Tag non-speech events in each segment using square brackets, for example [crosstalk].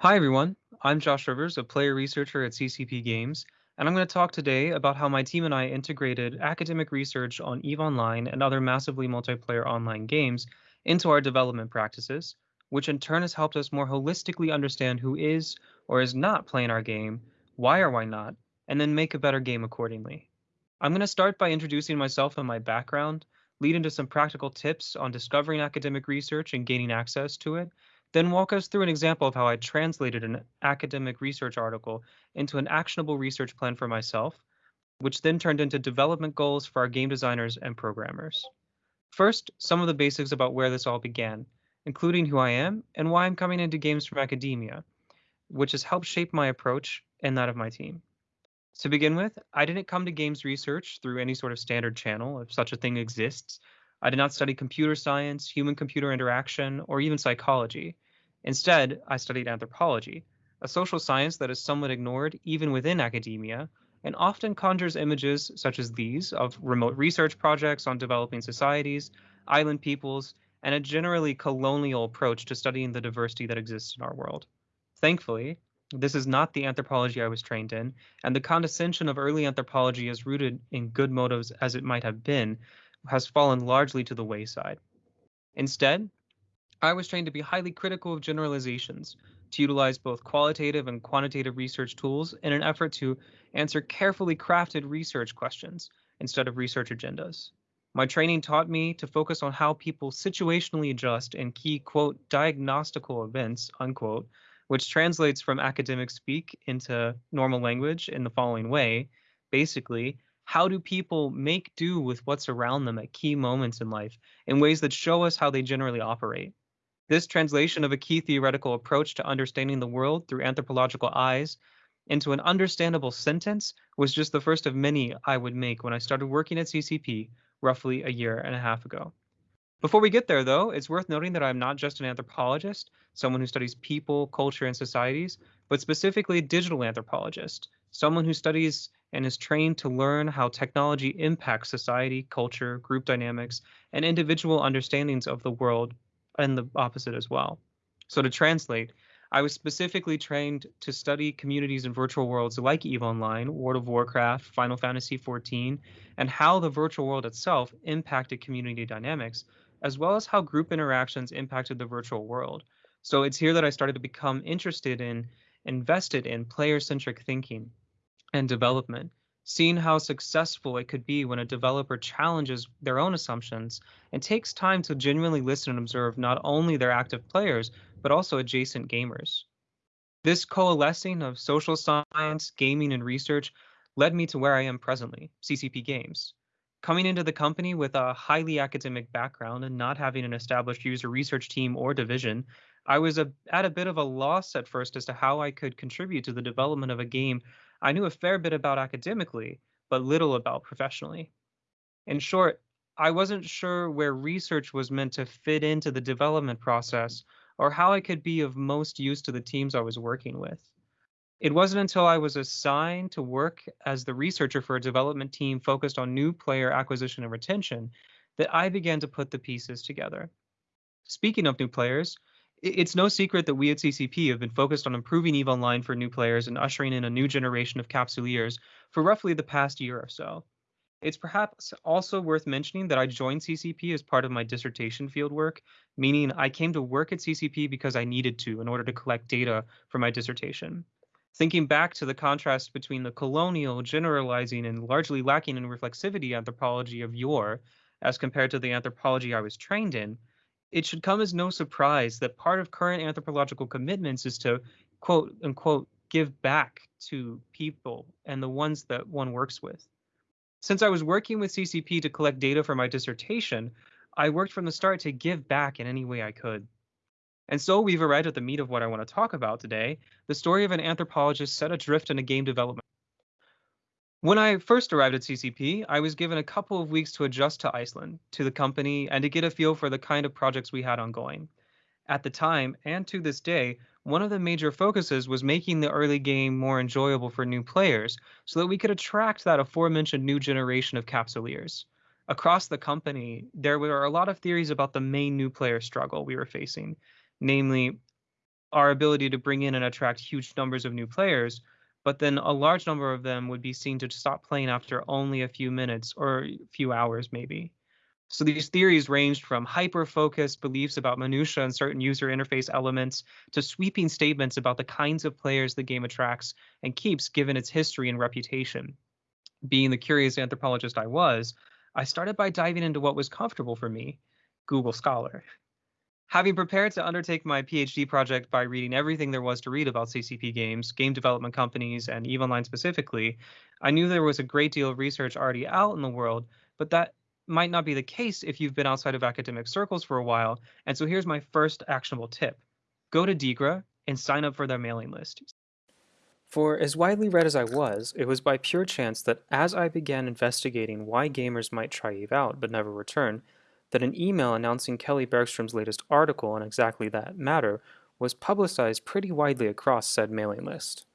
Hi, everyone. I'm Josh Rivers, a player researcher at CCP Games, and I'm going to talk today about how my team and I integrated academic research on EVE Online and other massively multiplayer online games into our development practices, which in turn has helped us more holistically understand who is or is not playing our game, why or why not, and then make a better game accordingly. I'm going to start by introducing myself and my background, lead into some practical tips on discovering academic research and gaining access to it, then walk us through an example of how I translated an academic research article into an actionable research plan for myself, which then turned into development goals for our game designers and programmers. First, some of the basics about where this all began, including who I am and why I'm coming into games from academia, which has helped shape my approach and that of my team. To begin with, I didn't come to games research through any sort of standard channel, if such a thing exists, I did not study computer science, human computer interaction, or even psychology. Instead, I studied anthropology, a social science that is somewhat ignored even within academia, and often conjures images such as these of remote research projects on developing societies, island peoples, and a generally colonial approach to studying the diversity that exists in our world. Thankfully, this is not the anthropology I was trained in, and the condescension of early anthropology, is rooted in good motives as it might have been, has fallen largely to the wayside. Instead, I was trained to be highly critical of generalizations, to utilize both qualitative and quantitative research tools in an effort to answer carefully crafted research questions instead of research agendas. My training taught me to focus on how people situationally adjust in key, quote, diagnostical events, unquote, which translates from academic speak into normal language in the following way. Basically, how do people make do with what's around them at key moments in life in ways that show us how they generally operate? This translation of a key theoretical approach to understanding the world through anthropological eyes into an understandable sentence was just the first of many I would make when I started working at CCP roughly a year and a half ago. Before we get there, though, it's worth noting that I'm not just an anthropologist, someone who studies people, culture, and societies, but specifically a digital anthropologist, someone who studies and is trained to learn how technology impacts society, culture, group dynamics, and individual understandings of the world, and the opposite as well. So, to translate, I was specifically trained to study communities in virtual worlds like EVE Online, World of Warcraft, Final Fantasy XIV, and how the virtual world itself impacted community dynamics, as well as how group interactions impacted the virtual world. So it's here that I started to become interested in, invested in player centric thinking and development, seeing how successful it could be when a developer challenges their own assumptions and takes time to genuinely listen and observe not only their active players, but also adjacent gamers. This coalescing of social science, gaming, and research led me to where I am presently, CCP Games. Coming into the company with a highly academic background and not having an established user research team or division, I was a, at a bit of a loss at first as to how I could contribute to the development of a game I knew a fair bit about academically, but little about professionally. In short, I wasn't sure where research was meant to fit into the development process or how I could be of most use to the teams I was working with. It wasn't until I was assigned to work as the researcher for a development team focused on new player acquisition and retention that I began to put the pieces together. Speaking of new players, it's no secret that we at CCP have been focused on improving EVE Online for new players and ushering in a new generation of capsuleers for roughly the past year or so. It's perhaps also worth mentioning that I joined CCP as part of my dissertation fieldwork, meaning I came to work at CCP because I needed to in order to collect data for my dissertation. Thinking back to the contrast between the colonial, generalizing, and largely lacking in reflexivity anthropology of yore, as compared to the anthropology I was trained in, it should come as no surprise that part of current anthropological commitments is to quote unquote give back to people and the ones that one works with. Since I was working with CCP to collect data for my dissertation, I worked from the start to give back in any way I could. And so we've arrived at the meat of what I want to talk about today the story of an anthropologist set adrift in a game development. When I first arrived at CCP, I was given a couple of weeks to adjust to Iceland, to the company, and to get a feel for the kind of projects we had ongoing. At the time, and to this day, one of the major focuses was making the early game more enjoyable for new players so that we could attract that aforementioned new generation of capsuleers. Across the company, there were a lot of theories about the main new player struggle we were facing, namely our ability to bring in and attract huge numbers of new players, but then a large number of them would be seen to stop playing after only a few minutes or a few hours, maybe. So these theories ranged from hyper-focused beliefs about minutia and certain user interface elements to sweeping statements about the kinds of players the game attracts and keeps given its history and reputation. Being the curious anthropologist I was, I started by diving into what was comfortable for me, Google Scholar. Having prepared to undertake my PhD project by reading everything there was to read about CCP games, game development companies, and EVE Online specifically, I knew there was a great deal of research already out in the world, but that might not be the case if you've been outside of academic circles for a while. And so here's my first actionable tip. Go to DIGRA and sign up for their mailing list. For as widely read as I was, it was by pure chance that as I began investigating why gamers might try EVE out but never return, that an email announcing Kelly Bergstrom's latest article on exactly that matter was publicized pretty widely across said mailing list.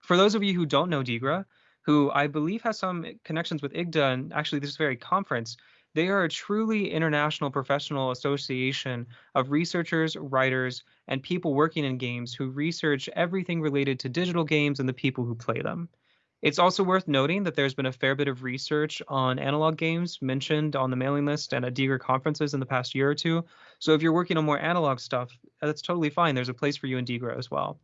For those of you who don't know DIGRA, who I believe has some connections with IGDA and actually this very conference. They are a truly international professional association of researchers, writers, and people working in games who research everything related to digital games and the people who play them. It's also worth noting that there's been a fair bit of research on analog games mentioned on the mailing list and at DIGRA conferences in the past year or two. So if you're working on more analog stuff, that's totally fine. There's a place for you in DIGRA as well.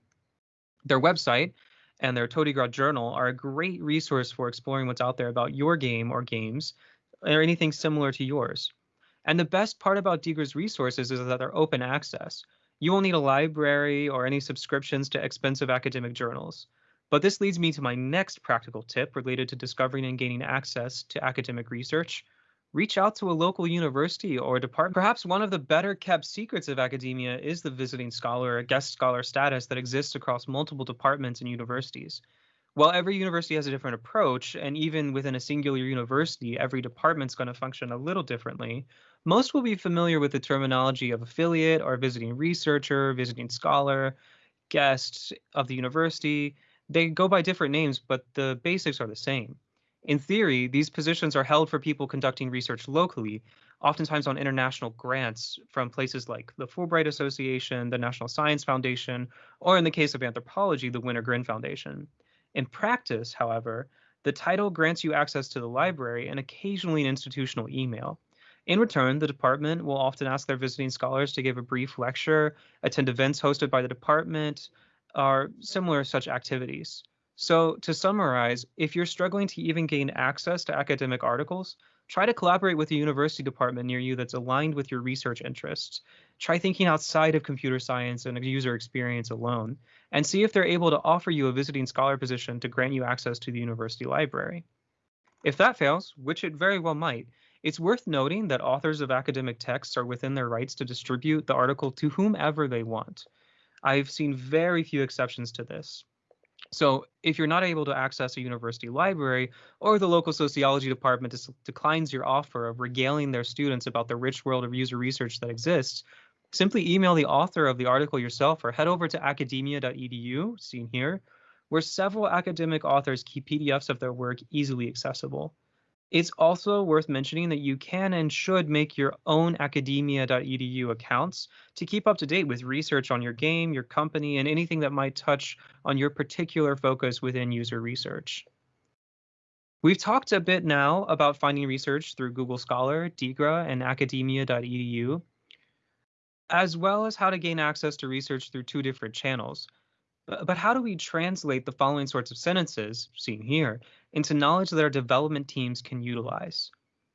Their website and their ToDiGRA journal are a great resource for exploring what's out there about your game or games or anything similar to yours. And the best part about DIGRA's resources is that they're open access. You won't need a library or any subscriptions to expensive academic journals. But this leads me to my next practical tip related to discovering and gaining access to academic research, reach out to a local university or department. Perhaps one of the better kept secrets of academia is the visiting scholar or guest scholar status that exists across multiple departments and universities. While every university has a different approach, and even within a singular university, every department's going to function a little differently, most will be familiar with the terminology of affiliate or visiting researcher, visiting scholar, guest of the university. They go by different names, but the basics are the same. In theory, these positions are held for people conducting research locally, oftentimes on international grants from places like the Fulbright Association, the National Science Foundation, or in the case of anthropology, the Wenner-Gren Foundation. In practice, however, the title grants you access to the library and occasionally an institutional email. In return, the department will often ask their visiting scholars to give a brief lecture, attend events hosted by the department, or similar such activities. So to summarize, if you're struggling to even gain access to academic articles, try to collaborate with a university department near you that's aligned with your research interests. Try thinking outside of computer science and user experience alone, and see if they're able to offer you a visiting scholar position to grant you access to the university library. If that fails, which it very well might, it's worth noting that authors of academic texts are within their rights to distribute the article to whomever they want. I've seen very few exceptions to this. So if you're not able to access a university library or the local sociology department declines your offer of regaling their students about the rich world of user research that exists, simply email the author of the article yourself or head over to academia.edu, seen here, where several academic authors keep PDFs of their work easily accessible. It's also worth mentioning that you can and should make your own academia.edu accounts to keep up to date with research on your game, your company, and anything that might touch on your particular focus within user research. We've talked a bit now about finding research through Google Scholar, DIGRA, and academia.edu, as well as how to gain access to research through two different channels. But how do we translate the following sorts of sentences, seen here, into knowledge that our development teams can utilize?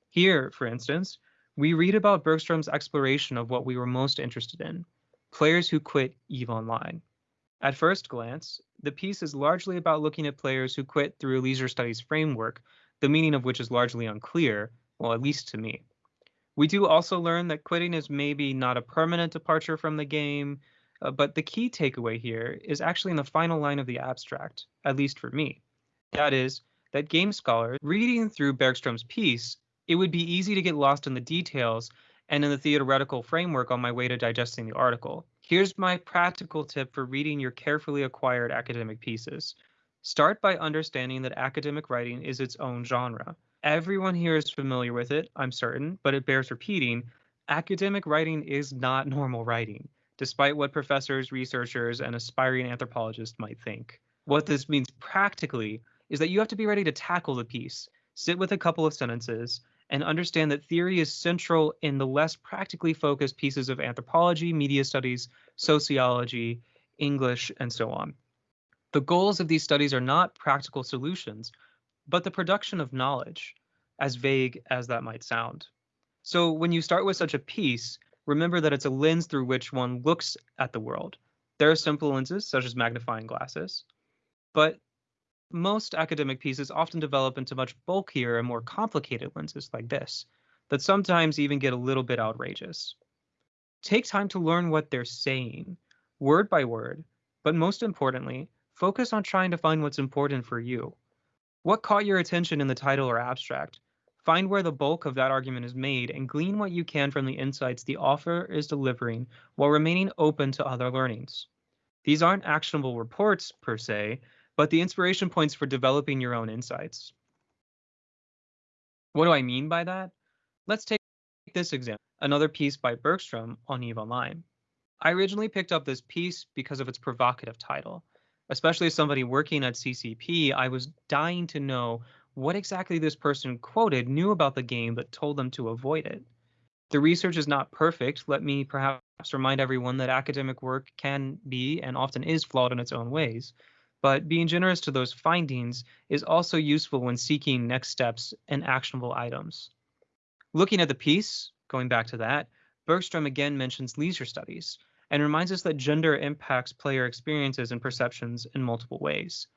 Here, for instance, we read about Bergstrom's exploration of what we were most interested in, players who quit EVE Online. At first glance, the piece is largely about looking at players who quit through a leisure studies framework, the meaning of which is largely unclear, well, at least to me. We do also learn that quitting is maybe not a permanent departure from the game, uh, but the key takeaway here is actually in the final line of the abstract, at least for me. That is, that game scholars, reading through Bergstrom's piece, it would be easy to get lost in the details and in the theoretical framework on my way to digesting the article. Here's my practical tip for reading your carefully acquired academic pieces. Start by understanding that academic writing is its own genre. Everyone here is familiar with it, I'm certain, but it bears repeating. Academic writing is not [laughs] normal writing. despite what professors, researchers, and aspiring anthropologists might think. What this means practically is that you have to be ready to tackle the piece, sit with a couple of sentences, and understand that theory is central in the less practically focused pieces of anthropology, media studies, sociology, English, and so on. The goals of these studies are not practical solutions, but the production of knowledge, as vague as that might sound. So when you start with such a piece, remember that it's a lens through which one looks at the world. There are simple lenses, such as magnifying glasses, but most academic pieces often develop into much bulkier and more complicated lenses like this, that sometimes even get a little bit outrageous. Take time to learn what they're saying, word by word, but most importantly, focus on trying to find what's important for you. What caught your attention in the title or abstract? Find where the bulk of that argument is made and glean what you can from the insights the author is delivering while remaining open to other learnings. These aren't actionable reports per se, but the inspiration points for developing your own insights. What do I mean by that? Let's take this example, another piece by Bergstrom on EVE Online. I originally picked up this piece because of its provocative title. Especially as somebody working at CCP, I was dying to know what exactly this person quoted knew about the game but told them to avoid it. The research is not perfect. Let me perhaps remind everyone that academic work can be and often is flawed in its own ways but being generous to those findings is also useful when seeking next steps and actionable items. Looking at the piece, going back to that, Bergstrom again mentions leisure studies and reminds us that gender impacts player experiences and perceptions in multiple ways.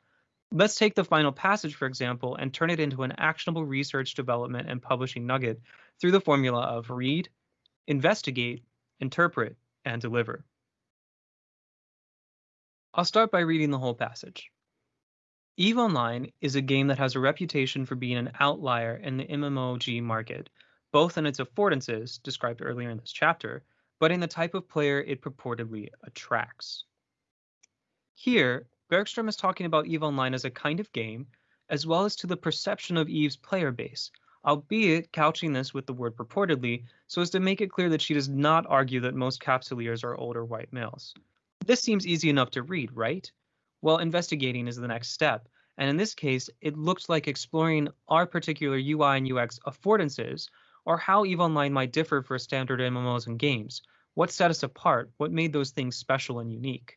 Let's take the final passage, for example, and turn it into an actionable research development and publishing nugget through the formula of read, investigate, interpret, and deliver. I'll start by reading the whole passage. EVE Online is a game that has a reputation for being an outlier in the MMOG market, both in its affordances, described earlier in this chapter, but in the type of player it purportedly attracts. Here, Bergstrom is talking about EVE Online as a kind of game, as well as to the perception of EVE's player base, albeit couching this with the word purportedly so as to make it clear that she does not argue that most capsuleers are older white males. This seems easy enough to read, right? Well, investigating is the next step. And in this case, it looked like exploring our particular UI and UX affordances, or how EVE Online might differ for standard MMOs and games. What set us apart? What made those things special and unique?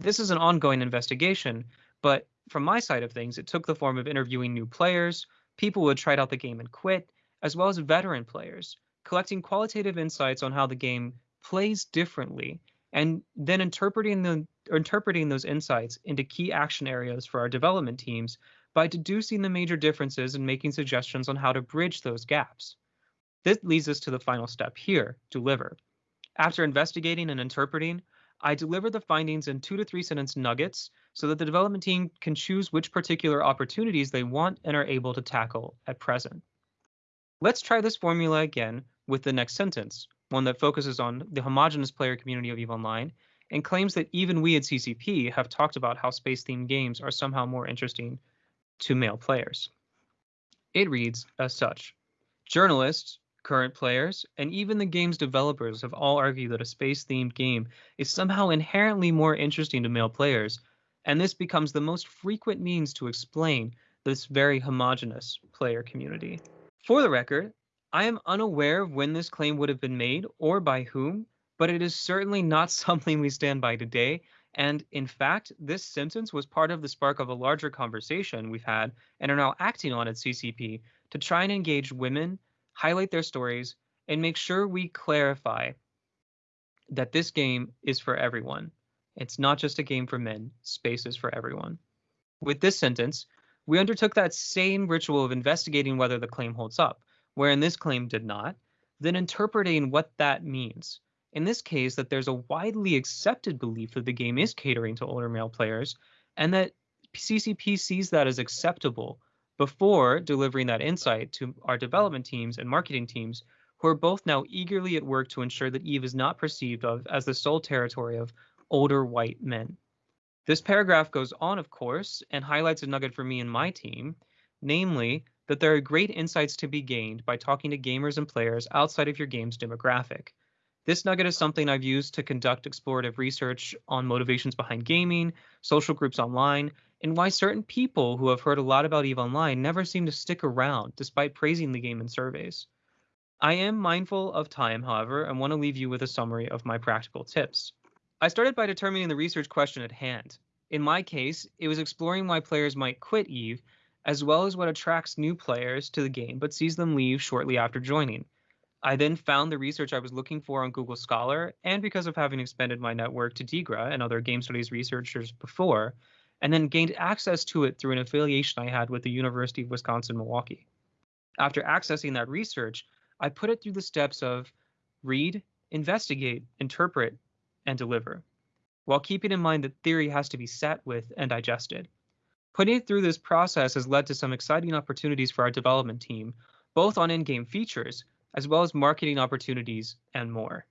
This is an ongoing investigation, but from my side of things, it took the form of interviewing new players, people who had tried out the game and quit, as well as veteran players, collecting qualitative insights on how the game plays differently and then interpreting the interpreting those insights into key action areas for our development teams by deducing the major differences and making suggestions on how to bridge those gaps. This leads us to the final step here, deliver. After investigating and interpreting, I deliver the findings in two to three sentence nuggets so that the development team can choose which particular opportunities they want and are able to tackle at present. Let's try this formula again with the next sentence, one that focuses on the homogenous player community of EVE Online, and claims that even we at CCP have talked about how space-themed games are somehow more interesting to male players. It reads as such. Journalists, current players, and even the game's developers have all argued that a space-themed game is somehow inherently more interesting to male players, and this becomes the most frequent means to explain this very homogenous player community. For the record, I am unaware of when this claim would have been made or by whom, but it is certainly not [laughs] something we stand by today. And in fact, this sentence was part of the spark of a larger conversation we've had and are now acting on at CCP to try and engage women, highlight their stories, and make sure we clarify that this game is for everyone. It's not just a game for men, space is for everyone. With this sentence, we undertook that same ritual of investigating whether the claim holds up wherein this claim did not, then interpreting what that means. In this case, that there's a widely accepted belief that the game is catering to older male players, and that CCP sees that as acceptable before delivering that insight to our development teams and marketing teams, who are both now eagerly at work to ensure that EVE is not perceived of as the sole territory of older white men. This paragraph goes on, of course, and highlights a nugget for me and my team, namely that there are great insights to be gained by talking to gamers and players outside of your game's demographic. This nugget is something I've used to conduct explorative research on motivations behind gaming, social groups online, and why certain people who have heard a lot about EVE Online never seem to stick around despite praising the game in surveys. I am mindful of time, however, and want to leave you with a summary of my practical tips. I started by determining the research question at hand. In my case, it was exploring why players might quit EVE, as well as what attracts new players to the game but sees them leave shortly after joining. I then found the research I was looking for on Google Scholar, and because of having expanded my network to DIGRA and other game studies researchers before, and then gained access to it through an affiliation I had with the University of Wisconsin Milwaukee. After accessing that research, I put it through the steps of read, investigate, interpret, and deliver, while keeping in mind that theory has to be sat with and digested. Putting it through this process has led to some exciting opportunities for our development team, both on in game features as well as marketing opportunities and more.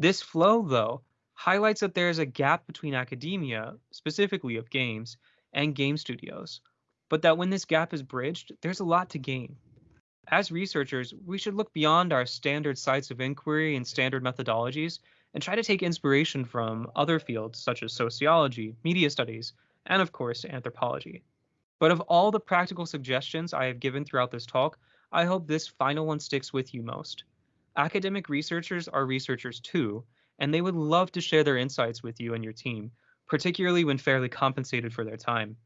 This flow, though, highlights that there is a gap between academia, specifically of games, and game studios, but that when this gap is bridged, there's a lot to gain. As researchers, we should look beyond our standard sites of inquiry and standard methodologies and try to take inspiration from other fields such as sociology, media studies, and of course, anthropology. But of all the practical suggestions I have given throughout this talk, I hope this final one sticks with you most. Academic researchers are researchers too, and they would love to share their insights with you and your team, particularly when fairly compensated for their time.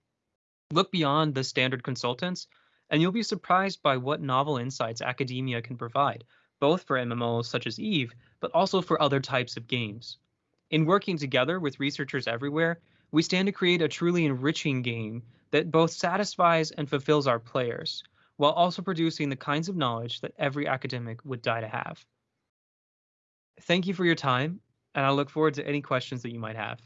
Look beyond the standard consultants, and you'll be surprised by what novel insights academia can provide, both for MMOs such as EVE, but also for other types of games. In working together with researchers everywhere, we stand to create a truly enriching game that both satisfies and fulfills our players, while also producing the kinds of knowledge that every academic would die to have. Thank you for your time, and I look forward to any questions that you might have.